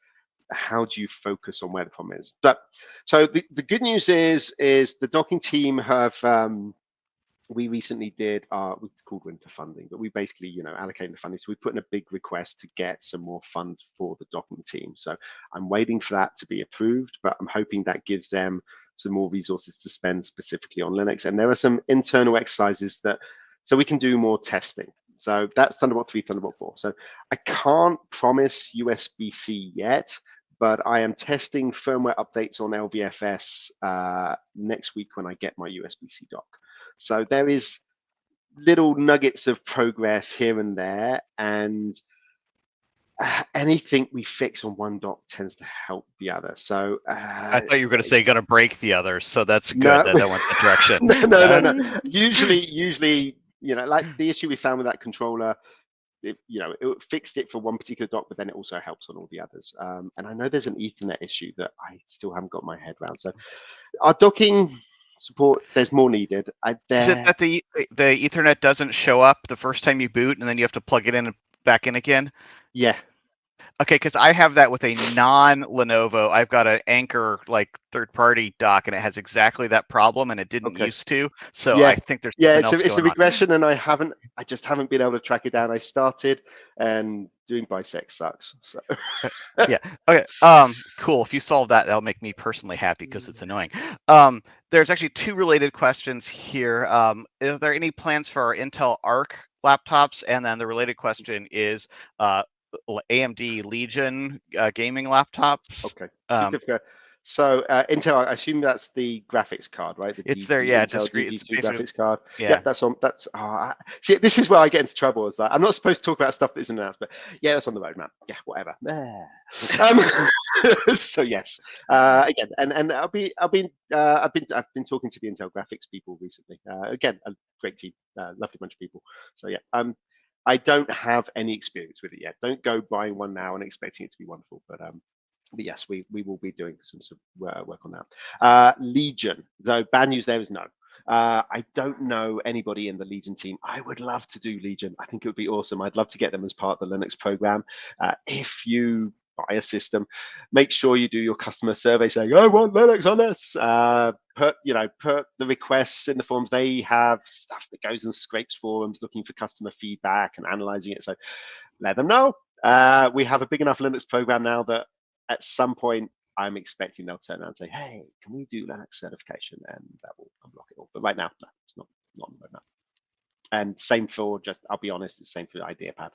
How do you focus on where the problem is? But so the, the good news is is the docking team have um we recently did our it's called winter funding but we basically you know allocating the funding. So we put in a big request to get some more funds for the docking team. So i'm waiting for that to be approved but i'm hoping that gives them some more resources to spend specifically on Linux. And there are some internal exercises that, so we can do more testing. So that's Thunderbolt 3, Thunderbolt 4. So I can't promise USB-C yet, but I am testing firmware updates on LVFS uh, next week when I get my USB-C dock. So there is little nuggets of progress here and there, and uh, anything we fix on one dock tends to help the other. So uh, I thought you were going to say going to break the others, so that's good No. that that went that direction. (laughs) no, no, no, no. Usually, usually, you know, like the issue we found with that controller, it, you know, it fixed it for one particular dock, but then it also helps on all the others. Um, and I know there's an Ethernet issue that I still haven't got my head around. So our docking support, there's more needed. I Is it that the the Ethernet doesn't show up the first time you boot, and then you have to plug it in and back in again? yeah, Okay, because I have that with a non-Lenovo. I've got an Anker like third-party dock, and it has exactly that problem, and it didn't Okay. used to. So Yeah. I think there's yeah, it's a, it's a going on. regression, and I haven't, I just haven't been able to track it down. I started, and doing bisect sucks. So (laughs) yeah, Okay. Um. Cool. If you solve that, that'll make me personally happy because it's annoying. Um. There's actually two related questions here. Um. Is there any plans for our Intel Arc laptops? And then the related question is, uh, AMD Legion uh, gaming laptops. okay. Um, So uh, Intel, I assume that's the graphics card, right? The It's D- there, yeah, Intel discrete- it's DG2 basically- graphics card. Yeah. Yeah. that's on. That's oh, I, see. This is where I get into trouble. Is like I'm not supposed to talk about stuff that isn't announced, but yeah, that's on the roadmap. Yeah, whatever. (laughs) um, (laughs) so yes, uh, again, and and I'll be I'll be uh, I've been I've been talking to the Intel graphics people recently. Uh, again, a great team, uh, lovely bunch of people. So yeah, um, I don't have any experience with it yet. Don't go buying one now and expecting it to be wonderful. But um, but yes, we we will be doing some of uh, work on that. Uh, Legion, though, bad news there is no. Uh, I don't know anybody in the Legion team. I would love to do Legion. I think it would be awesome. I'd love to get them as part of the Linux program. Uh, if you buy a system, make sure you do your customer survey saying, I want Linux on this. Uh, put, you know, put the requests in the forums. They have stuff that goes and scrapes forums looking for customer feedback and analyzing it. So let them know. Uh, we have a big enough Linux program now that at some point I'm expecting they'll turn around and say, "Hey, can we do Linux certification?" And that will unblock it all. But right now, no, it's not not on the roadmap. And same for just, I'll be honest, it's same for the IdeaPad.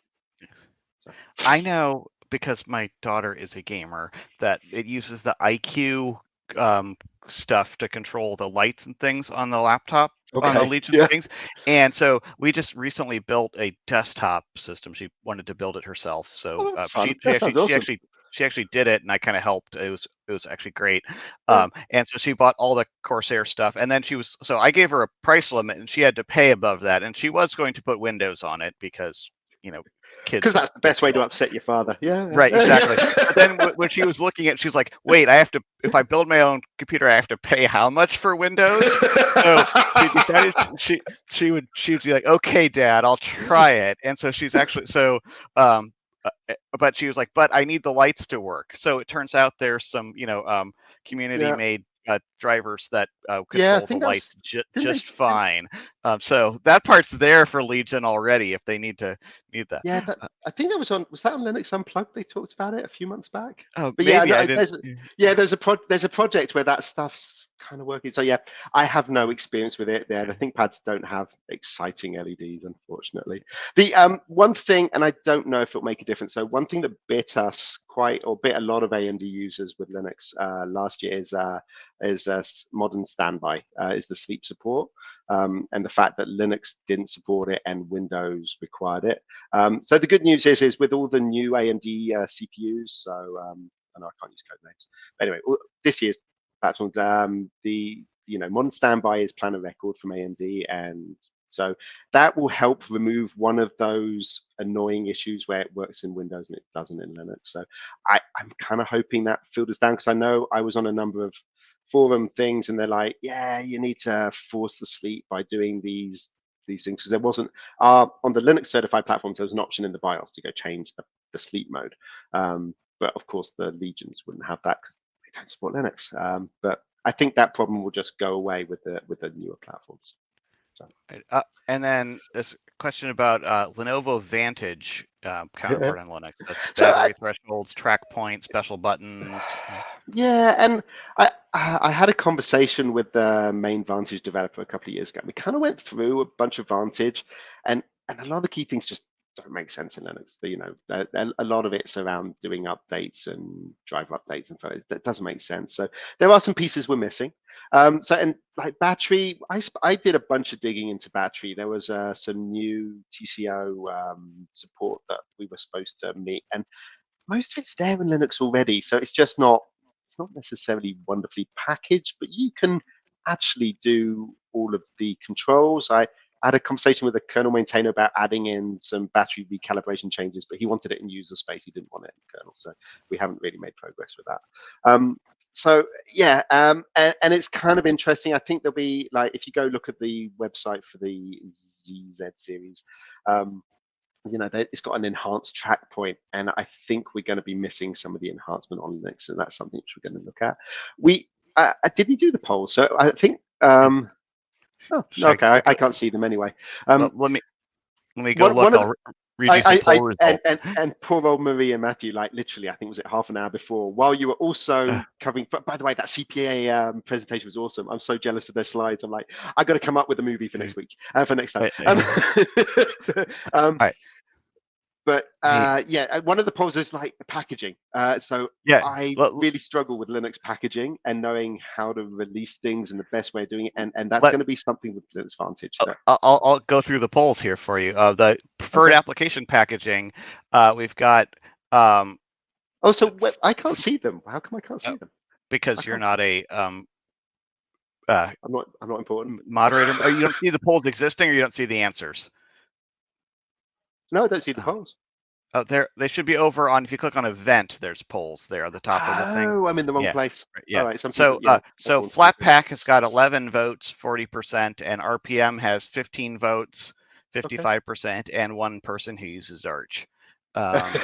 I know because my daughter is a gamer that it uses the iCUE um, stuff to control the lights and things on the laptop on the Legion yeah. things. And so we just recently built a desktop system. She wanted to build it herself. So Oh, uh, she, she, actually, sounds she actually she actually did it and I kind of helped. It was it was actually great. Yeah. Um, and so she bought all the Corsair stuff and then she was so I gave her a price limit and she had to pay above that and she was going to put Windows on it because you know kids Because that's the best way to upset your father. Yeah. Right, exactly. (laughs) But then wh- when she was looking at, she's like, "Wait, I have to. If I build my own computer, I have to pay how much for Windows?" So she (laughs) decided she she would she would be like, "Okay, Dad, I'll try it." And so she's actually so um, uh, uh, but she was like, "But I need the lights to work." So it turns out there's some you know um community made. Uh, drivers that uh, control Yeah, the that was- lights ju- didn't they- just fine. Um, so that part's there for Legion already if they need to need that. Yeah, but I think that was on. Was that on Linux Unplugged? They talked about it a few months back. Oh, But yeah, maybe no, I there's didn't. Yeah, there's a pro- there's a project where that stuff's kind of working. So yeah, I have no experience with it. There, the ThinkPads don't have exciting LEDs, unfortunately. The um one thing, and I don't know if it'll make a difference. So one thing that bit us quite, or bit a lot of AMD users with Linux uh, last year is uh, is uh, modern standby, is the sleep support. Um, and the fact that Linux didn't support it and Windows required it. Um, so the good news is, is with all the new AMD uh, CPUs, so um, I know I can't use code names. But anyway, this year's platforms, um, the you know modern standby is plan a record from AMD, and so that will help remove one of those annoying issues where it works in Windows and it doesn't in Linux. So I, I'm kind of hoping that filters down because I know I was on a number of forum things and they're like, yeah, you need to force the sleep by doing these these things because there wasn't uh, on the Linux certified platforms there was an option in the BIOS to go change the, the sleep mode. Um, but of course the legions wouldn't have that because they don't support Linux. Um, but I think that problem will just go away with the with the newer platforms. Right, Uh, and then this question about uh, Lenovo Vantage um, counterpart on Linux. That's So I- thresholds, track point, special buttons. Yeah, and I I I had a conversation with the main Vantage developer a couple of years ago. We kind of went through a bunch of Vantage, and and a lot of the key things just don't make sense in Linux. You know, a, lot of it's around doing updates and driver updates and photos. That doesn't make sense. So there are some pieces we're missing. Um, so and like battery, I I did a bunch of digging into battery. There was uh, some new TCO um, support that we were supposed to meet, and most of it's there in Linux already. So it's just not it's not necessarily wonderfully packaged, but you can actually do all of the controls. I had a conversation with a kernel maintainer about adding in some battery recalibration changes, but he wanted it in user space. He didn't want it in kernel, so we haven't really made progress with that. Um, so yeah, um, and, and it's kind of interesting. I think there'll be like if you go look at the website for the ZZ series. Um, you know, it's got an enhanced track point, and I think we're going to be missing some of the enhancement on Linux, and that's something which we're going to look at. We uh, uh, did we do the poll? So I think. Um, oh, Should okay, I, I can't see them anyway. Um, Well, let me let me go one- look. one I'll read I, you some poll and, and, and poor old Marie and Matthew, like literally, I think was it half an hour before, while you were also (sighs) covering. But by the way, that CPA um, presentation was awesome. I'm so jealous of their slides. I'm like, I got to come up with a movie for next week, uh, for next time. Wait, Um, (laughs) um, Alright. But uh, yeah, uh, one of the problems is like the packaging. Uh, so Yeah, I let- really struggle with Linux packaging and knowing how to release things and the best way of doing it, and and that's going to be something with Linux Vantage. Uh, that- I'll, I'll, I'll go through the polls here for you. Uh, the preferred Okay. application packaging, uh, we've got um, Oh, so wh- I can't see them. How come I can't see Oh. them? because I you're can't- not a um, uh, I'm not. I'm not important. moderator. oh, you don't see the polls existing, or you don't see the answers. No, I don't see the Oh. polls. Oh, there they should be over on. If you click on event, there's polls there at the top of the thing. Oh, I'm in the wrong Yeah. place. Yeah. All right. Some So, people, yeah, uh, so. Flatpak has got 11 votes, 40%, and RPM has 15 votes, 55%, and one person who uses Arch. Um,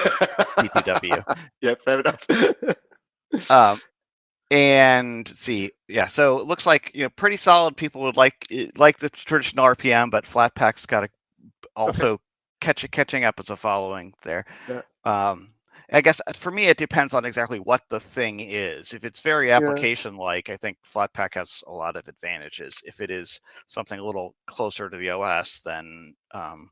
(laughs) yeah, fair enough. (laughs) um, and see, yeah. So it looks like you know pretty solid. People would like like the traditional RPM, but Flatpak's got a (laughs) also catch catching up as a following there. Yeah. Um, I guess uh, for me, it depends on exactly what the thing is. If it's very application like, I think Flatpak has a lot of advantages. If it is something a little closer to the OS, then um,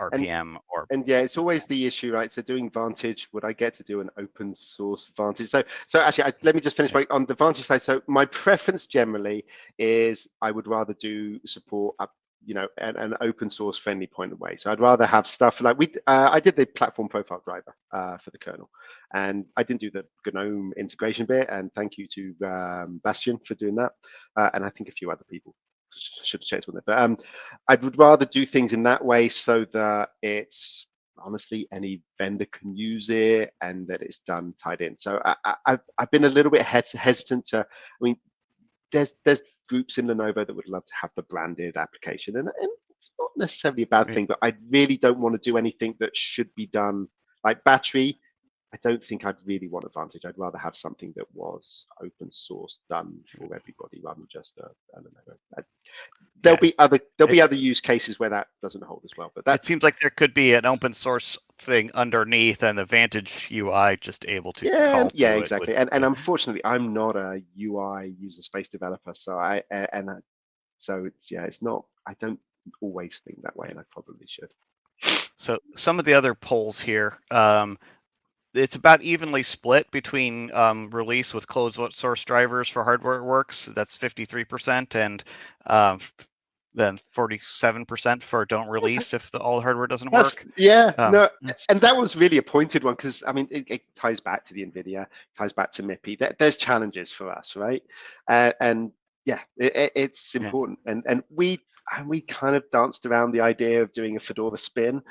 RPM or and yeah, it's always the issue, right? So doing Vantage, would I get to do an open source Vantage? So, so actually, I, let me just finish by, on the Vantage side. So my preference generally is I would rather do support up, you know, an, an open source friendly point of way. So I'd rather have stuff like we, uh, I did the platform profile driver uh, for the kernel, and I didn't do the GNOME integration bit. And thank you to um, Bastien for doing that, uh, and I think a few other people should have checked on it. But um, I would rather do things in that way so that it's honestly any vendor can use it and that it's done tied in. So I, I, I've I've been a little bit hesitant to. I mean, there's there's groups in Lenovo that would love to have the branded application, and, and it's not necessarily a bad Right. thing. But I really don't want to do anything that should be done like battery. I don't think I'd really want Advantage. I'd rather have something that was open source, done for everybody, rather than just a, a Lenovo. Uh, There'll Yeah. be other there'll be other use cases where that doesn't hold as well. But that seems like there could be an open source thing underneath and the Vantage UI just able to yeah, yeah, to exactly. with- And and unfortunately, I'm not a UI user space developer, so I and I, so it's yeah, it's not. I don't always think that way, and I probably should. So some of the other polls here, um, it's about evenly split between um, release with closed source drivers for hardware works. That's 53%, and um, then 47% for don't (laughs) release if the all hardware doesn't That's, work. yeah, Um, no, and that was really a pointed one because I mean it, it ties back to the Nvidia, ties back to MIPI. There, there's challenges for us, right? Uh, and yeah, it, it- it's Yeah. important. And and we and we kind of danced around the idea of doing a Fedora spin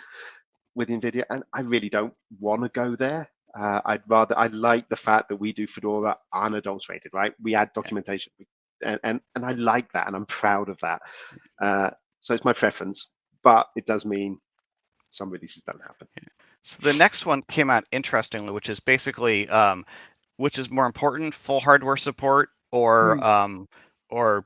with Nvidia, and I really don't want to go there. Uh, I'd rather I like the fact that we do Fedora unadulterated, right? We add documentation, we- and and and I like that, and I'm proud of that. Uh, so it's my preference, but it does mean some releases don't happen. So the next one came out interestingly, which is basically um, which is more important, full hardware support or Hmm. um, or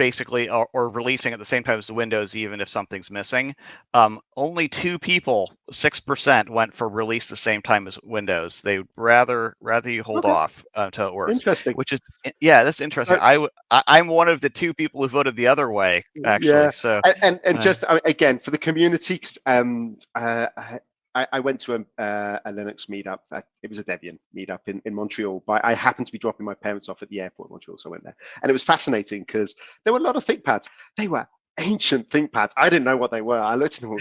basically or, or releasing at the same time as the Windows, even if something's missing. Um, only two people, six percent, went for release the same time as Windows. They rather rather you hold Okay. off uh, until it works. Interesting. Which is yeah, that's interesting. Uh, I'm one of the two people who voted the other way actually. Yeah. So and and, and Uh, just uh, again for the community um uh, I, I went to a, uh, a linux meetup uh, it was a debian meetup in, in montreal but i happened to be dropping my parents off at the airport in montreal so i went there and it was fascinating because there were a lot of thinkpads they were ancient thinkpads i didn't know what they were i looked at them all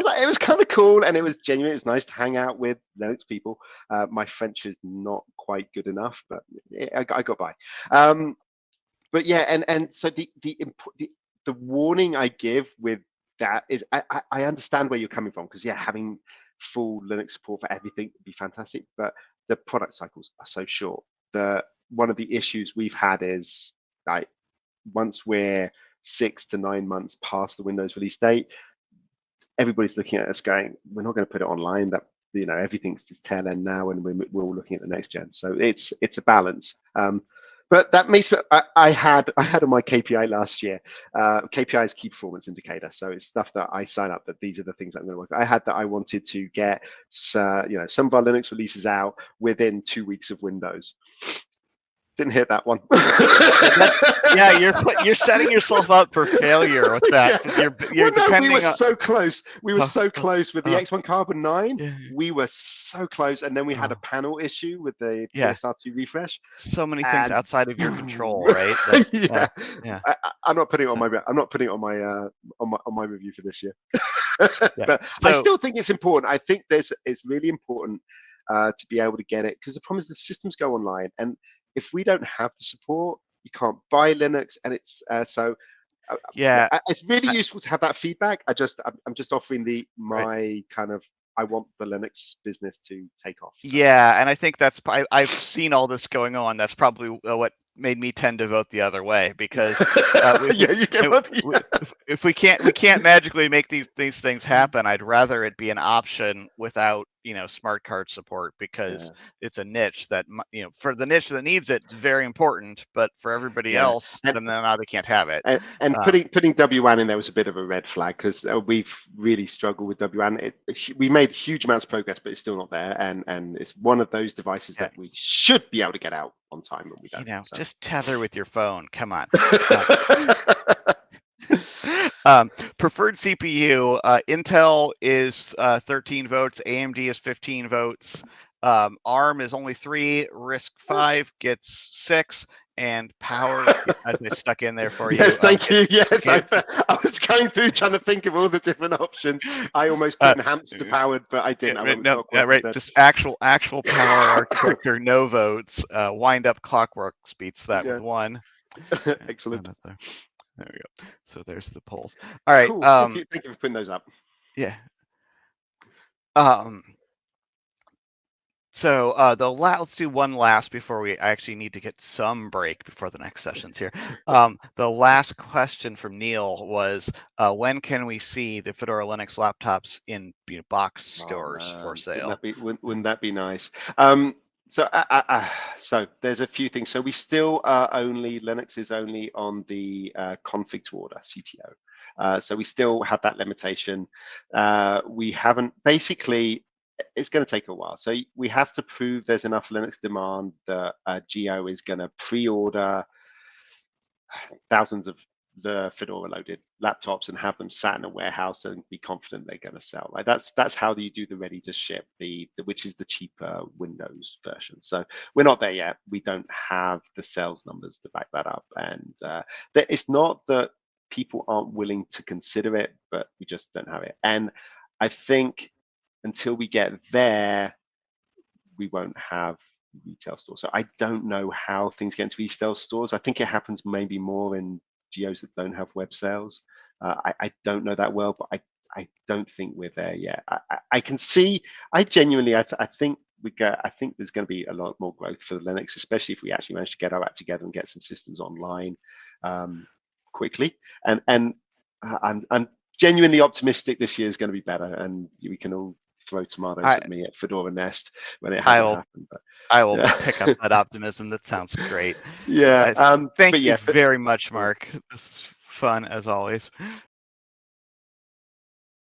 was like, it was kind of cool and it was genuine. It was nice to hang out with Linux people. Uh, my French is not quite good enough, but it, I, got, I got by. Um, but yeah, and and so the the the, the warning I give with that is I, I, understand where you're coming from because yeah, having full Linux support for everything would be fantastic, but the product cycles are so short. The one of the issues we've had is like once we're six to nine months past the Windows release date, everybody's looking at us going, we're not going to put it online. That you know everything's just tail end now, and we're, we're all looking at the next gen. So it's it's a balance. Um, but that makes I, I had I had on my KPI last year. Uh, KPI is key performance indicator, so it's stuff that I sign up that these are the things I'm going to work. I had that I wanted to get, uh, you know, some of our Linux releases out within two weeks of Windows. Didn't hit that one. (laughs) yeah, you're you're (laughs) setting yourself up for failure with that because you're you're Well, no, depending we were on. so close. We were Uh, so close with the uh, X1 Carbon 9. Yeah, We were so close. And then we had a Oh. panel issue with the Yeah. PSR2 refresh. so many things And- outside of your control, (laughs) right? That- yeah. yeah. I, I- I'm not putting it on my I'm not putting it on my uh on my on my review for this year. Yeah. But I still think it's important. I think there's it's really important uh, to be able to get it because the problem is the systems go online and if we don't have the support, you can't buy Linux and it's uh, so uh, yeah, it's really I- useful to have that feedback. I just I'm, I'm just offering the my Right. kind of I want the Linux business to take off. so. Yeah, and I think that's I, I've seen all this going on. That's probably uh, what made me tend to vote the other way because uh, (laughs) we- yeah, you what- w- if, if we can't we can't magically make these these things happen, I'd rather it be an option without you know smart card support because Yeah. it's a niche that you know for the niche that needs it, it's very important. But for everybody Yeah. else, And- then now they can't have it. And, and Uh, putting putting WAN in there was a bit of a red flag because uh, we've really struggled with WAN. It, it we made huge amounts of progress, but it's still not there. And and it's one of those devices Yeah. that we should be able to get out on time, and we You don't. know, so. just tether with your phone. Come on. (laughs) um, preferred CPU, uh, Intel is uh, 13 votes, AMD is 15 votes, um, ARM is only three, RISC five gets six, and Power I (laughs) stuck in there for you. yes, uh, thank you. (laughs) Yes, I. I was going through trying to think of all the different options. I almost put Uh, enhanced to powered, but I didn't. I went with no, yeah, right. Just actual actual power architecture, no votes. Uh, wind up clockworks beats that with one. (laughs) Excellent. There we go. So there's the polls. All right. Cool. Um, thank, you, thank you for putting those up. Yeah. Um. So uh, the la- let's do one last before we I actually need to get some break before the next sessions here. Um, the last question from Neil was, uh, when can we see the Fedora Linux laptops in you know, box stores Oh, for Wouldn't sale? that be, wouldn't, wouldn't that be nice? Um, so, uh, uh, uh, so there's a few things. So we still are only Linux is only on the uh, config to order CTO. Uh, so we still have that limitation. Uh, we haven't basically. It's going to take a while. So we have to prove there's enough Linux demand that Geo is going to pre-order thousands of the Fedora loaded laptops and have them sat in a warehouse and be confident they're going to sell. Like that's that's how you do the ready to ship, the, the which is the cheaper Windows version. So we're not there yet. We don't have the sales numbers to back that up, and uh, that it's not that people aren't willing to consider it, but we just don't have it. And I think until we get there, we won't have retail stores. So I don't know how things get into retail stores. I think it happens maybe more in geos that don't have web sales. Uh, I, I don't know that well, but I, I don't think we're there yet. I, I, I can see, I genuinely, I, th- I think we go, I think there's going to be a lot more growth for Linux, especially if we actually manage to get our act together and get some systems online um, quickly. And and uh, I'm I'm genuinely optimistic this year is going to be better, and we can all throw tomatoes I- at me at Fedora Nest when it I hasn't will- happened. But I will Yeah. pick up (laughs) that optimism. That sounds great. yeah, I- um, Thank you yeah, very much, Mark. This is fun as always.